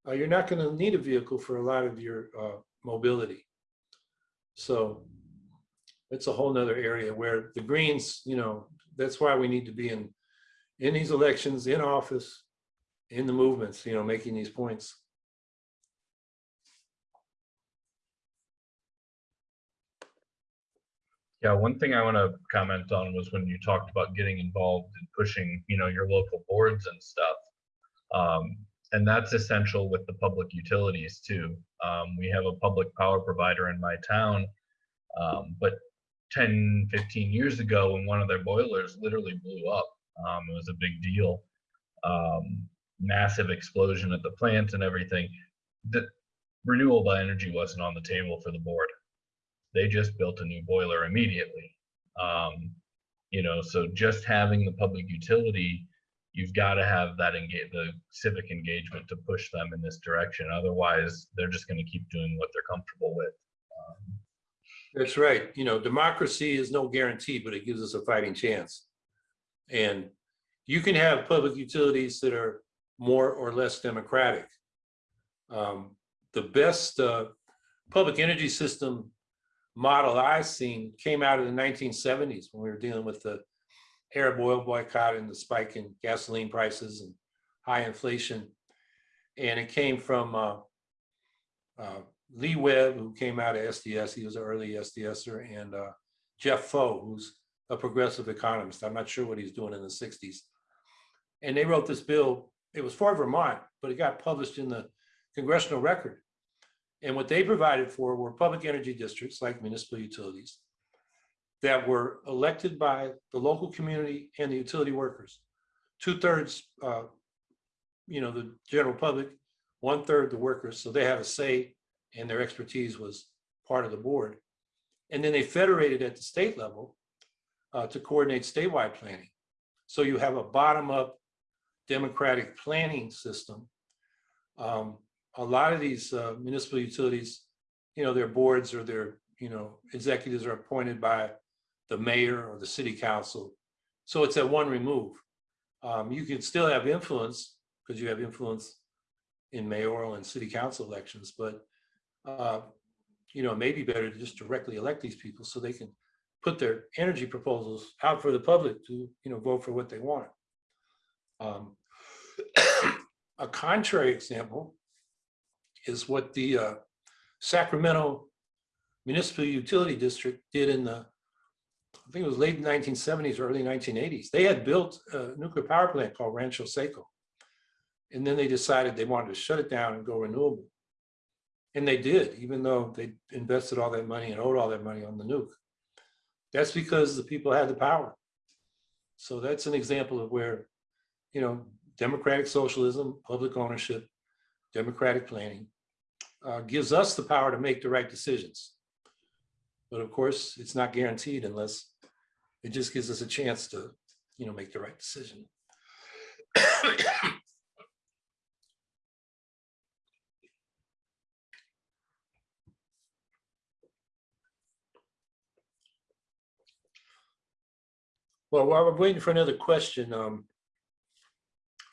uh, you're not going to need a vehicle for a lot of your uh, mobility. So it's a whole nother area where the Greens, you know, that's why we need to be in in these elections, in office, in the movements, you know, making these points. Yeah, one thing I want to comment on was when you talked about getting involved in pushing, you know, your local boards and stuff. Um, and that's essential with the public utilities too. Um, we have a public power provider in my town, um, but 10, 15 years ago when one of their boilers literally blew up, um, it was a big deal. Um, massive explosion at the plant and everything. The renewable energy wasn't on the table for the board they just built a new boiler immediately. Um, you know, so just having the public utility, you've got to have that engage the civic engagement to push them in this direction. Otherwise, they're just going to keep doing what they're comfortable with. Um, That's right. You know, democracy is no guarantee, but it gives us a fighting chance. And you can have public utilities that are more or less democratic. Um, the best uh, public energy system model I've seen came out of the 1970s when we were dealing with the Arab oil boycott and the spike in gasoline prices and high inflation. And it came from uh, uh, Lee Webb, who came out of SDS. He was an early SDSer, and uh, Jeff Faux, who's a progressive economist. I'm not sure what he's doing in the 60s. And they wrote this bill. It was for Vermont, but it got published in the congressional record. And what they provided for were public energy districts like municipal utilities that were elected by the local community and the utility workers. Two thirds, uh, you know, the general public, one third the workers. So they had a say and their expertise was part of the board. And then they federated at the state level uh, to coordinate statewide planning. So you have a bottom up democratic planning system um, a lot of these uh, municipal utilities, you know, their boards or their, you know, executives are appointed by the mayor or the city council. So it's at one remove. Um, you can still have influence because you have influence in mayoral and city council elections, but uh, you know, it may be better to just directly elect these people so they can put their energy proposals out for the public to, you know, vote for what they want. Um, a contrary example is what the uh, Sacramento Municipal Utility District did in the, I think it was late 1970s, early 1980s. They had built a nuclear power plant called Rancho Seco. And then they decided they wanted to shut it down and go renewable. And they did, even though they invested all that money and owed all that money on the nuke. That's because the people had the power. So that's an example of where you know, democratic socialism, public ownership, democratic planning, uh, gives us the power to make the right decisions. But of course, it's not guaranteed unless it just gives us a chance to, you know, make the right decision. Well, while we're waiting for another question, um,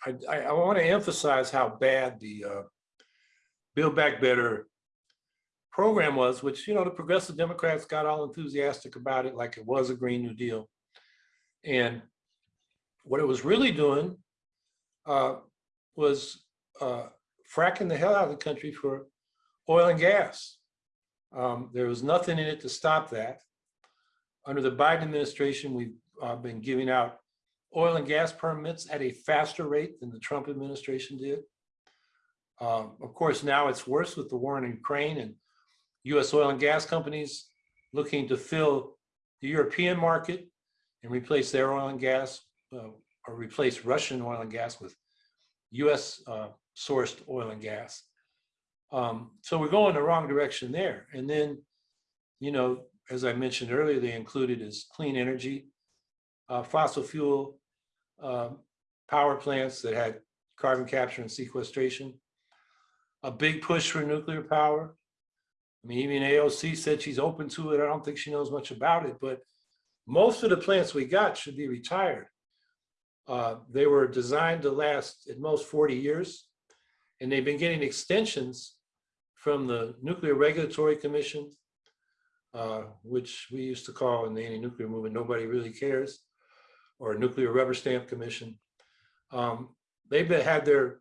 I, I, want to emphasize how bad the uh, Build Back Better program was, which, you know, the progressive Democrats got all enthusiastic about it like it was a Green New Deal. And what it was really doing uh, was uh, fracking the hell out of the country for oil and gas. Um, there was nothing in it to stop that. Under the Biden administration, we've uh, been giving out oil and gas permits at a faster rate than the Trump administration did. Um, of course, now it's worse with the war in Ukraine and US oil and gas companies looking to fill the European market and replace their oil and gas uh, or replace Russian oil and gas with US uh, sourced oil and gas. Um, so we're going the wrong direction there. And then, you know, as I mentioned earlier, they included is clean energy, uh, fossil fuel um, power plants that had carbon capture and sequestration, a big push for nuclear power. I mean, even AOC said she's open to it. I don't think she knows much about it, but most of the plants we got should be retired. Uh, they were designed to last at most 40 years, and they've been getting extensions from the Nuclear Regulatory Commission, uh, which we used to call in the anti-nuclear movement, nobody really cares, or a Nuclear Rubber Stamp Commission. Um, they've been, had their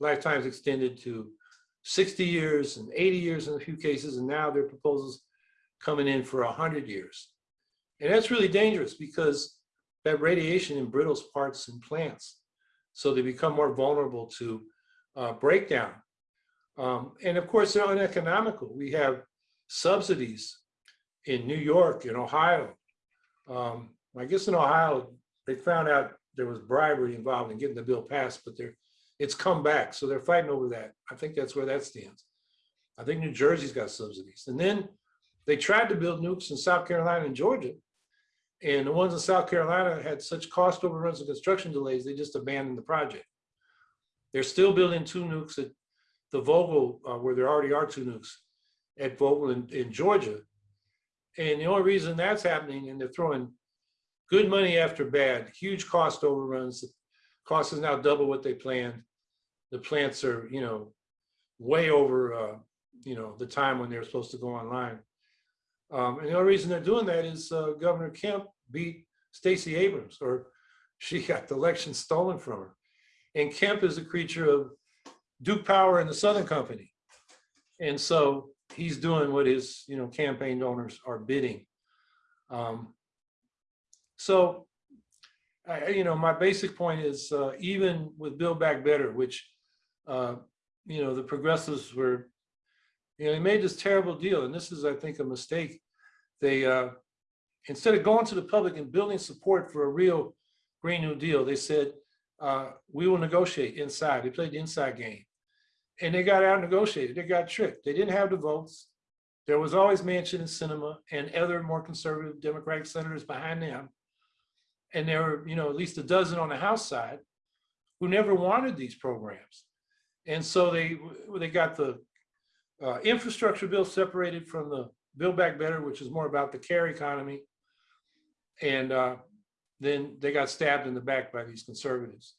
lifetimes extended to 60 years and 80 years in a few cases, and now their proposals coming in for 100 years. And that's really dangerous because that radiation embrittles parts and plants. So they become more vulnerable to uh, breakdown. Um, and of course, they're uneconomical. We have subsidies in New York, in Ohio. Um, I guess in Ohio, they found out there was bribery involved in getting the bill passed, but they're, it's come back. So they're fighting over that. I think that's where that stands. I think New Jersey's got subsidies. And then they tried to build nukes in South Carolina and Georgia. And the ones in South Carolina had such cost overruns and construction delays, they just abandoned the project. They're still building two nukes at the Vogtle, uh, where there already are two nukes at Vogtle in, in Georgia. And the only reason that's happening, and they're throwing good money after bad, huge cost overruns. The cost is now double what they planned. The plants are, you know, way over, uh, you know, the time when they're supposed to go online. Um, and the only reason they're doing that is uh, Governor Kemp beat Stacey Abrams, or she got the election stolen from her. And Kemp is a creature of Duke Power and the Southern Company. And so he's doing what his, you know, campaign donors are bidding. Um, so, I, you know, my basic point is uh, even with Build Back Better, which, uh, you know, the progressives were, you know, they made this terrible deal. And this is, I think, a mistake. They, uh, instead of going to the public and building support for a real Green New Deal, they said, uh, we will negotiate inside. They played the inside game. And they got out negotiated. They got tricked. They didn't have the votes. There was always Manchin and Sinema and other more conservative Democratic senators behind them. And there were, you know, at least a dozen on the House side who never wanted these programs. And so they they got the uh, infrastructure bill separated from the Build Back Better, which is more about the care economy. And uh, then they got stabbed in the back by these conservatives.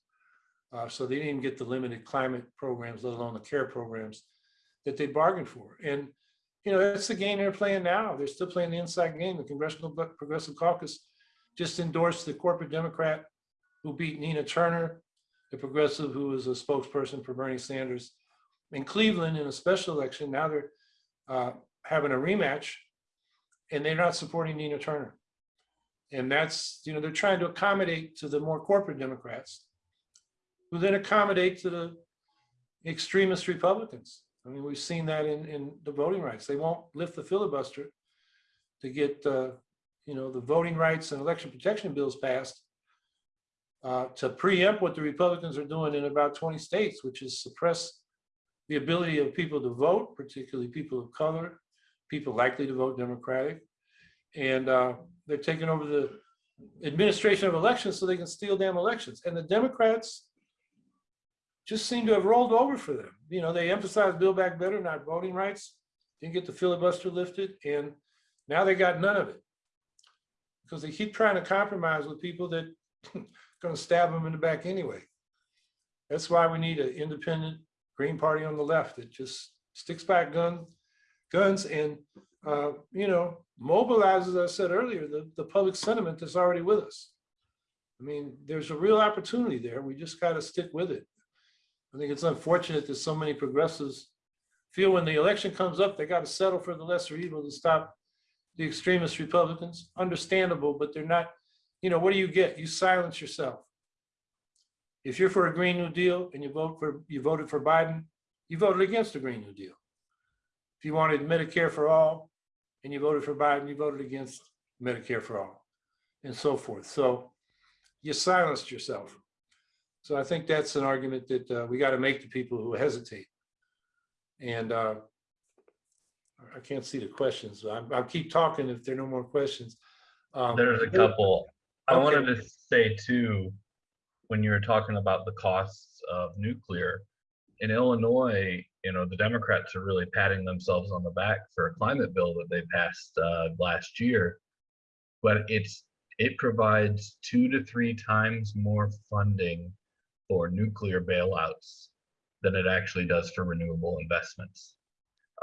Uh, so they didn't get the limited climate programs, let alone the care programs that they bargained for. And, you know, that's the game they're playing now. They're still playing the inside game. The Congressional Progressive Caucus just endorsed the corporate Democrat who beat Nina Turner, the progressive who was a spokesperson for Bernie Sanders. In Cleveland, in a special election, now they're uh, having a rematch and they're not supporting Nina Turner. And that's, you know, they're trying to accommodate to the more corporate Democrats who then accommodate to the extremist Republicans. I mean, we've seen that in, in the voting rights. They won't lift the filibuster to get, uh, you know, the voting rights and election protection bills passed uh, to preempt what the Republicans are doing in about 20 states, which is suppress the ability of people to vote, particularly people of color, people likely to vote Democratic. And uh, they're taking over the administration of elections so they can steal damn elections. And the Democrats just seem to have rolled over for them. You know, they emphasized Build Back Better, not voting rights, didn't get the filibuster lifted, and now they got none of it. Because they keep trying to compromise with people that are gonna stab them in the back anyway. That's why we need an independent Green Party on the left that just sticks back gun, guns and, uh, you know, mobilizes, as I said earlier, the, the public sentiment that's already with us. I mean, there's a real opportunity there. We just gotta stick with it. I think it's unfortunate that so many progressives feel when the election comes up, they gotta settle for the lesser evil to stop the extremist Republicans. Understandable, but they're not, you know, what do you get? You silence yourself. If you're for a Green New Deal and you vote for, you voted for Biden, you voted against the Green New Deal. If you wanted Medicare for all and you voted for Biden, you voted against Medicare for all and so forth. So you silenced yourself. So I think that's an argument that uh, we got to make to people who hesitate. And uh, I can't see the questions. I'm- I'll keep talking if there are no more questions. Um, There's a couple. I wanted to say too, when you were talking about the costs of nuclear, in Illinois, you know, the Democrats are really patting themselves on the back for a climate bill that they passed uh, last year. But it's it provides two to three times more funding for nuclear bailouts than it actually does for renewable investments.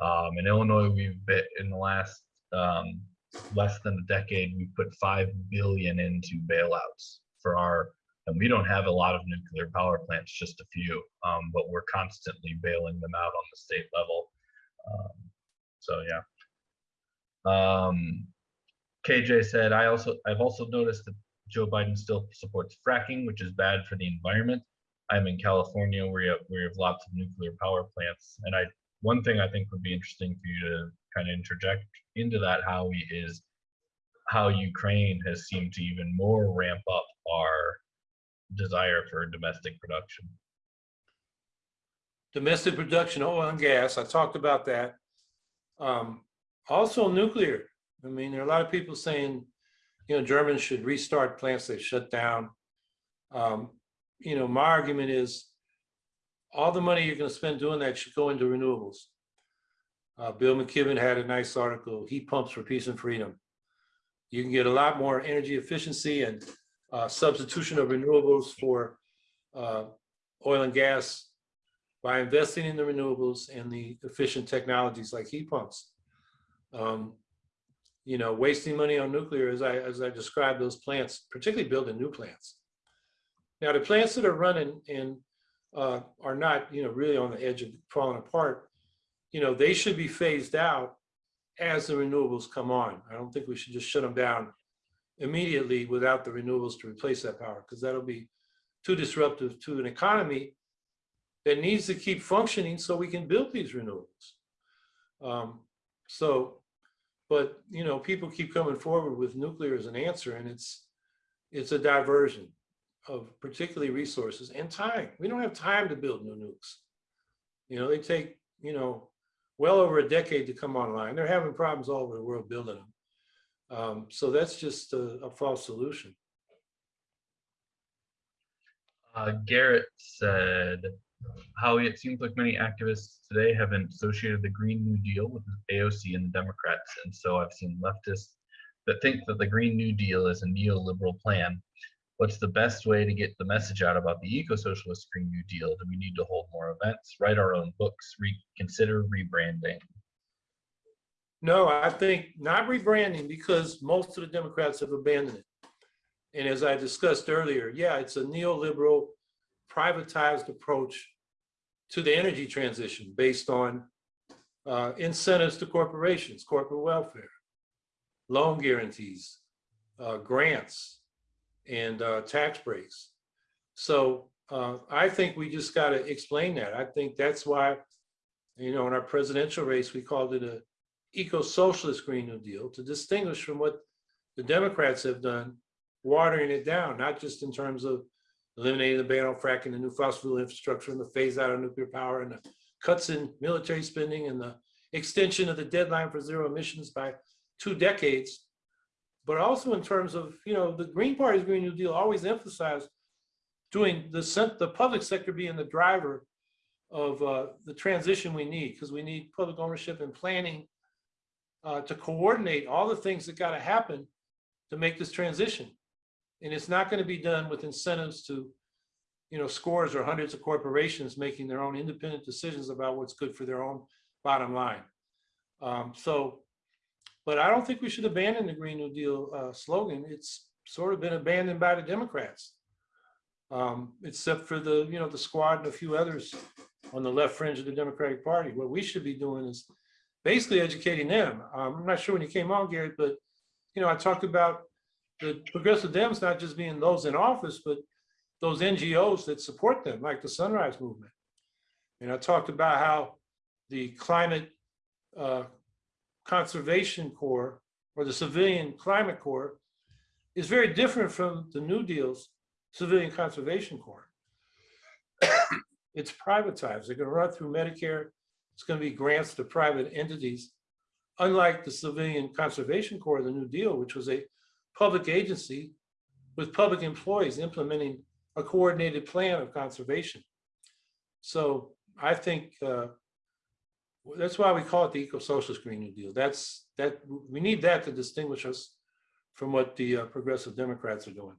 Um, in Illinois, we've been in the last um, less than a decade, we've put five billion into bailouts for our, and we don't have a lot of nuclear power plants, just a few, um, but we're constantly bailing them out on the state level. Um, so yeah. Um, KJ said, I also, I've also noticed that Joe Biden still supports fracking, which is bad for the environment. I'm in California where we have, lots of nuclear power plants. And I, one thing I think would be interesting for you to kind of interject into that, Howie, is how Ukraine has seemed to even more ramp up our desire for domestic production. domestic production, oil and gas, I talked about that. Um, also nuclear. I mean, there are a lot of people saying, you know, Germans should restart plants they shut down. Um, you know, my argument is all the money you're gonna spend doing that should go into renewables. Uh, Bill McKibben had a nice article, heat pumps for peace and freedom. You can get a lot more energy efficiency and uh, substitution of renewables for uh, oil and gas by investing in the renewables and the efficient technologies like heat pumps. Um, you know, wasting money on nuclear, as I, as I described those plants, particularly building new plants. Now, the plants that are running and uh, are not, you know, really on the edge of falling apart, you know, they should be phased out as the renewables come on. I don't think we should just shut them down immediately without the renewables to replace that power, because that'll be too disruptive to an economy that needs to keep functioning so we can build these renewables. Um, so, but you know, people keep coming forward with nuclear as an answer, and it's it's a diversion of particularly resources and time. We don't have time to build new nukes. You know, they take you know well over a decade to come online. They're having problems all over the world building them. Um, so that's just a, a false solution. Uh, Garrett said, Howie, it seems like many activists today haven't associated the Green New Deal with the AOC and the Democrats. And so I've seen leftists that think that the Green New Deal is a neoliberal plan. What's the best way to get the message out about the eco-socialist Green New Deal? Do we need to hold more events, write our own books, reconsider rebranding? No, I think not rebranding because most of the Democrats have abandoned it. And as I discussed earlier, yeah, it's a neoliberal privatized approach to the energy transition based on uh, incentives to corporations, corporate welfare, loan guarantees, uh, grants, and uh, tax breaks. So uh, I think we just got to explain that. I think that's why, you know, in our presidential race, we called it a eco-socialist Green New Deal to distinguish from what the Democrats have done, watering it down, not just in terms of eliminating the ban on fracking, the new fossil fuel infrastructure, and the phase out of nuclear power, and the cuts in military spending, and the extension of the deadline for zero emissions by two decades. But also in terms of, you know, the Green Party's Green New Deal always emphasized doing the, the public sector being the driver of uh, the transition we need, because we need public ownership and planning uh, to coordinate all the things that got to happen to make this transition. And it's not going to be done with incentives to, you know, scores or hundreds of corporations making their own independent decisions about what's good for their own bottom line. Um, So, but I don't think we should abandon the Green New Deal uh, slogan. It's sort of been abandoned by the Democrats. Um, Except for the, you know, the squad and a few others on the left fringe of the Democratic Party. What we should be doing is basically educating them. Um, I'm not sure when you came on, Gary, but, you know, I talked about the progressive Dems not just being those in office, but those NGOs that support them, like the Sunrise Movement. And I talked about how the Climate uh, Conservation Corps or the Civilian Climate Corps is very different from the New Deal's Civilian Conservation Corps. It's privatized. They're going to run through Medicare. It's going to be grants to private entities. Unlike the Civilian Conservation Corps, of the New Deal, which was a public agency with public employees implementing a coordinated plan of conservation. So I think uh, that's why we call it the eco-socialist Green New Deal. That's, that, we need that to distinguish us from what the uh, progressive Democrats are doing.